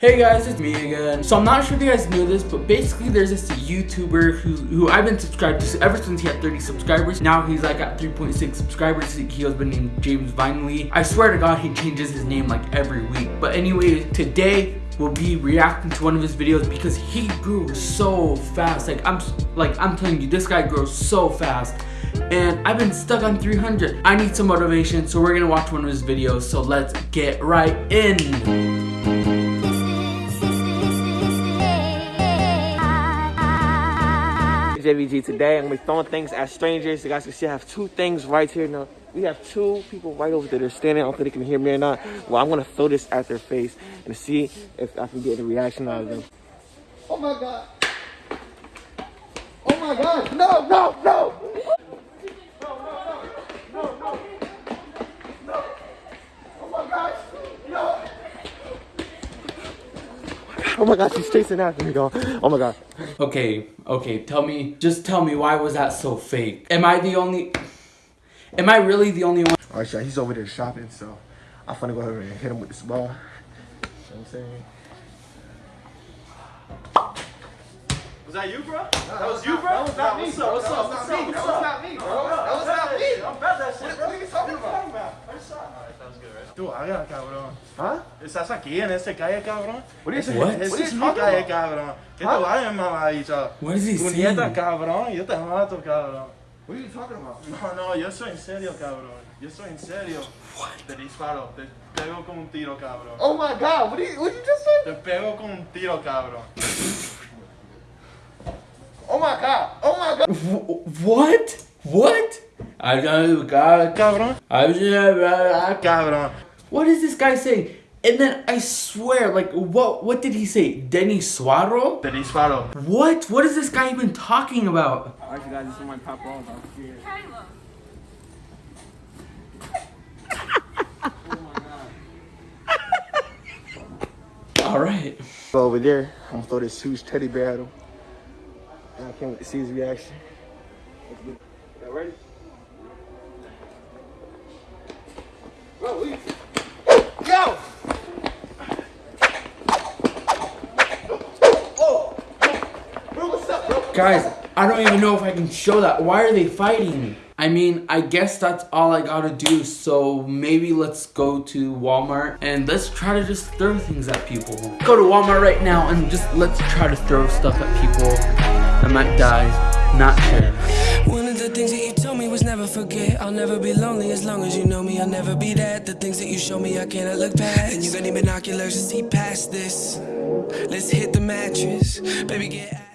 Hey guys, it's me again. So I'm not sure if you guys knew this, but basically there's this YouTuber who, who I've been subscribed to ever since he had 30 subscribers. Now he's like at 3.6 subscribers. He has been named James Vinely. I swear to God, he changes his name like every week. But anyway, today we'll be reacting to one of his videos because he grew so fast. Like I'm like I'm telling you, this guy grows so fast. And I've been stuck on 300. I need some motivation, so we're gonna watch one of his videos. So let's get right in. JVG. Today I'm gonna be throwing things at strangers. You guys can see I have two things right here now. We have two people right over there. They're standing. I don't think they can hear me or not. Well, I'm gonna throw this at their face and see if I can get a reaction out of them. Oh my god. Oh my god. No, no, no. Oh my god, she's chasing after me, y'all. Oh my god. Okay, okay, tell me, just tell me why was that so fake? Am I the only, am I really the only one? Alright, y'all, he's over there shopping, so I'm gonna go over and hit him with this ball. You know what I'm saying? Was that you, bro? that was you, bro? That was not me. What's up? What's up? What's up? Tú, haga, cabrón. Huh? Estás aquí en esta calle, cabrón. What you saying? What? Esta What es mi talking calle, cabrón. Que Huh? te vayas, mamadicha. What is he Tu saying? nieta, cabrón. Yo te mato, cabrón. What are you talking about? No, no, yo soy en serio, cabrón. Yo soy en serio. Te disparo. Te pego con un tiro, cabrón. Oh my god, what did you, what you just say? Te pego con un tiro, cabrón. Oh my god. Oh my god. Wh- What? What? I don't got Cabrón. I'm just a god, Cabrón. What is this guy saying? And then I swear, like, what? What did he say? Denny Suaro? Te disparo. What? What is this guy even talking about? Alright, you guys, this is my pop off. All right. Over there. I'm gonna throw this huge teddy bear at him. And I can't wait to see his reaction. Y'all ready? Oh! Bro, what's up, bro? Guys, I don't even know if I can show that. Why are they fighting? I mean, I guess that's all I gotta do. So maybe let's go to Walmart and let's try to just throw things at people. Go to Walmart right now and just let's try to throw stuff at people. I might die. Not sure. Things that you told me was never forget. I'll never be lonely as long as you know me. I'll never be that. The things that you show me, I cannot look past. And you got any binoculars to see past this. Let's hit the mattress, baby. Get.